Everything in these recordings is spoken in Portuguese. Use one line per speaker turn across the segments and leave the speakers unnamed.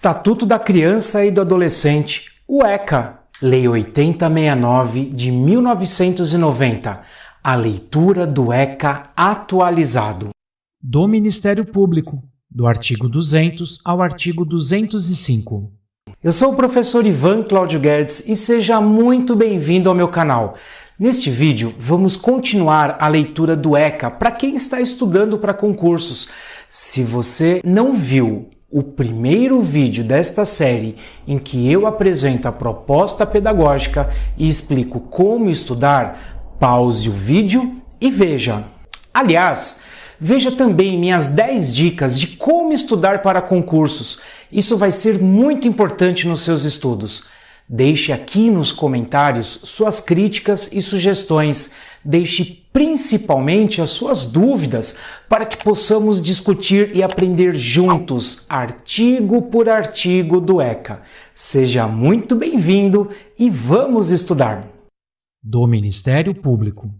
Estatuto da Criança e do Adolescente, o ECA, Lei 8069 de 1990, a leitura do ECA atualizado.
Do Ministério Público, do artigo 200 ao artigo 205.
Eu sou o professor Ivan Cláudio Guedes e seja muito bem-vindo ao meu canal. Neste vídeo, vamos continuar a leitura do ECA para quem está estudando para concursos. Se você não viu o primeiro vídeo desta série em que eu apresento a proposta pedagógica e explico como estudar, pause o vídeo e veja. Aliás, veja também minhas 10 dicas de como estudar para concursos. Isso vai ser muito importante nos seus estudos. Deixe aqui nos comentários suas críticas e sugestões. Deixe principalmente as suas dúvidas para que possamos discutir e aprender juntos, artigo por artigo do ECA. Seja muito bem-vindo e vamos estudar.
Do Ministério Público.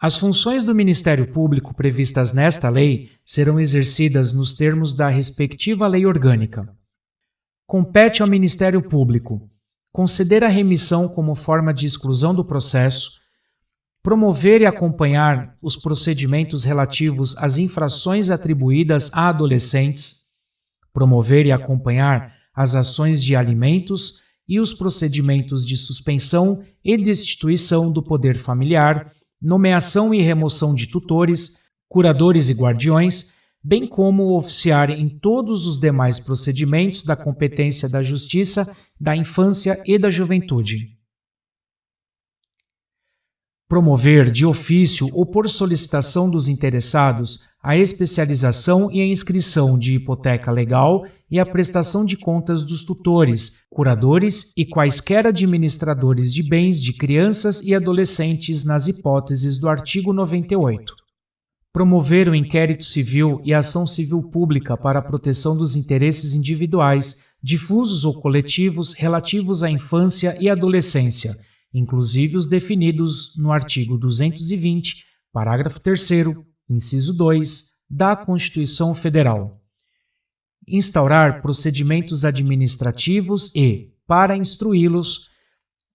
As funções do Ministério Público previstas nesta lei serão exercidas nos termos da respectiva lei orgânica compete ao Ministério Público conceder a remissão como forma de exclusão do processo, promover e acompanhar os procedimentos relativos às infrações atribuídas a adolescentes, promover e acompanhar as ações de alimentos e os procedimentos de suspensão e destituição do poder familiar, nomeação e remoção de tutores, curadores e guardiões bem como oficiar em todos os demais procedimentos da competência da Justiça, da Infância e da Juventude. Promover de ofício ou por solicitação dos interessados a especialização e a inscrição de hipoteca legal e a prestação de contas dos tutores, curadores e quaisquer administradores de bens de crianças e adolescentes nas hipóteses do artigo 98 promover o inquérito civil e ação civil pública para a proteção dos interesses individuais, difusos ou coletivos relativos à infância e adolescência, inclusive os definidos no artigo 220, parágrafo 3 inciso 2, da Constituição Federal. Instaurar procedimentos administrativos e, para instruí-los,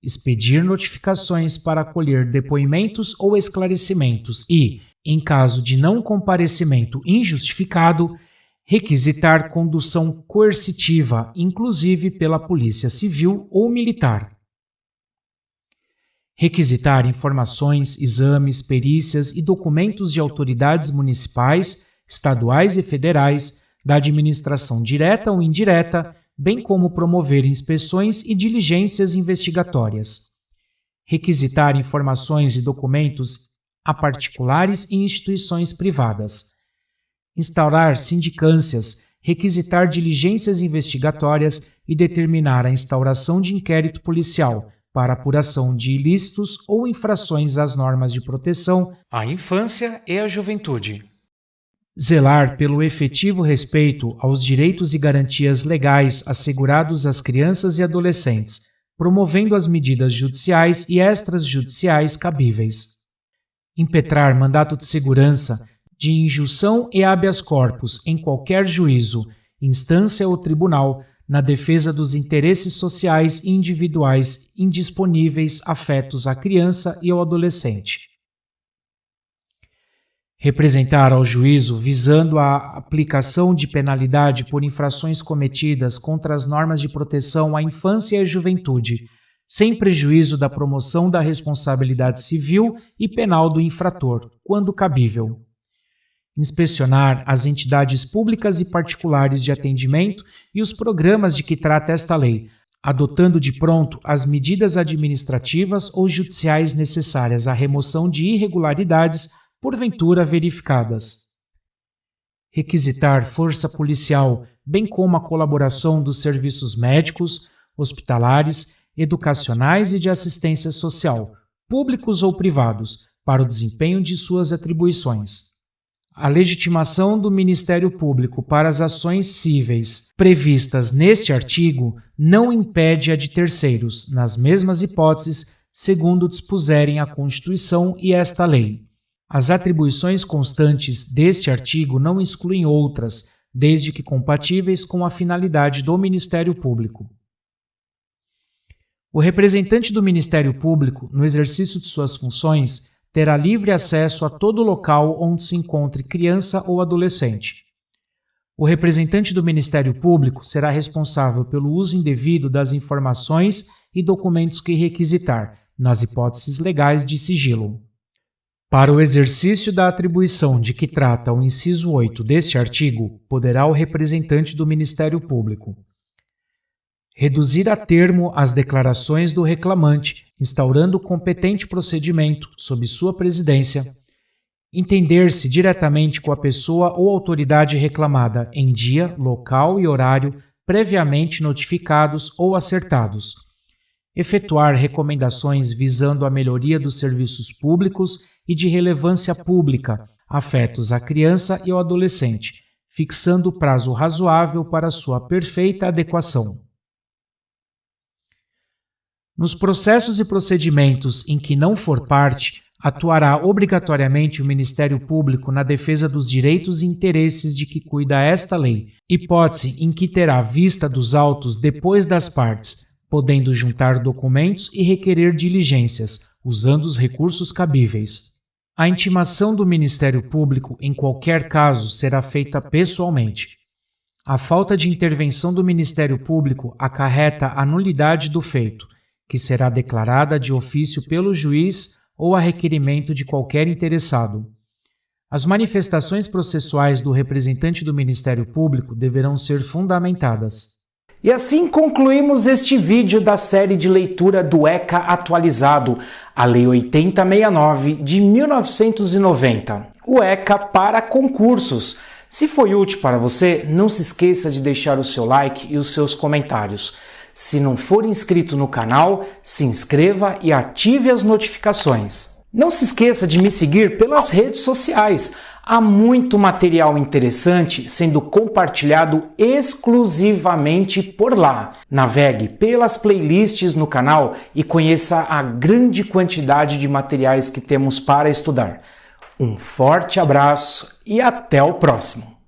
expedir notificações para acolher depoimentos ou esclarecimentos e, em caso de não comparecimento injustificado, requisitar condução coercitiva, inclusive pela Polícia Civil ou Militar. Requisitar informações, exames, perícias e documentos de autoridades municipais, estaduais e federais, da administração direta ou indireta, bem como promover inspeções e diligências investigatórias. Requisitar informações e documentos a particulares e instituições privadas. Instaurar sindicâncias, requisitar diligências investigatórias e determinar a instauração de inquérito policial para apuração de ilícitos ou infrações às normas de proteção à infância e à juventude. Zelar pelo efetivo respeito aos direitos e garantias legais assegurados às crianças e adolescentes, promovendo as medidas judiciais e extrajudiciais cabíveis impetrar mandato de segurança, de injunção e habeas corpus em qualquer juízo, instância ou tribunal na defesa dos interesses sociais e individuais indisponíveis afetos à criança e ao adolescente. Representar ao juízo visando a aplicação de penalidade por infrações cometidas contra as normas de proteção à infância e à juventude, sem prejuízo da promoção da responsabilidade civil e penal do infrator, quando cabível. Inspecionar as entidades públicas e particulares de atendimento e os programas de que trata esta lei, adotando de pronto as medidas administrativas ou judiciais necessárias à remoção de irregularidades porventura verificadas. Requisitar força policial, bem como a colaboração dos serviços médicos, hospitalares educacionais e de assistência social, públicos ou privados, para o desempenho de suas atribuições. A legitimação do Ministério Público para as ações cíveis previstas neste artigo não impede a de terceiros, nas mesmas hipóteses, segundo dispuserem a Constituição e esta lei. As atribuições constantes deste artigo não excluem outras, desde que compatíveis com a finalidade do Ministério Público. O representante do Ministério Público, no exercício de suas funções, terá livre acesso a todo local onde se encontre criança ou adolescente. O representante do Ministério Público será responsável pelo uso indevido das informações e documentos que requisitar, nas hipóteses legais de sigilo. Para o exercício da atribuição de que trata o inciso 8 deste artigo, poderá o representante do Ministério Público reduzir a termo as declarações do reclamante, instaurando competente procedimento sob sua presidência, entender-se diretamente com a pessoa ou autoridade reclamada em dia, local e horário previamente notificados ou acertados, efetuar recomendações visando a melhoria dos serviços públicos e de relevância pública afetos à criança e ao adolescente, fixando prazo razoável para sua perfeita adequação. Nos processos e procedimentos em que não for parte, atuará obrigatoriamente o Ministério Público na defesa dos direitos e interesses de que cuida esta lei, hipótese em que terá vista dos autos depois das partes, podendo juntar documentos e requerer diligências, usando os recursos cabíveis. A intimação do Ministério Público, em qualquer caso, será feita pessoalmente. A falta de intervenção do Ministério Público acarreta a nulidade do feito que será declarada de ofício pelo juiz ou a requerimento de qualquer interessado. As manifestações processuais do representante do Ministério Público deverão ser fundamentadas.
E assim concluímos este vídeo da série de leitura do ECA atualizado, a Lei 8069 de 1990, o ECA para concursos. Se foi útil para você, não se esqueça de deixar o seu like e os seus comentários. Se não for inscrito no canal, se inscreva e ative as notificações. Não se esqueça de me seguir pelas redes sociais. Há muito material interessante sendo compartilhado exclusivamente por lá. Navegue pelas playlists no canal e conheça a grande quantidade de materiais que temos para estudar. Um forte abraço e até o próximo!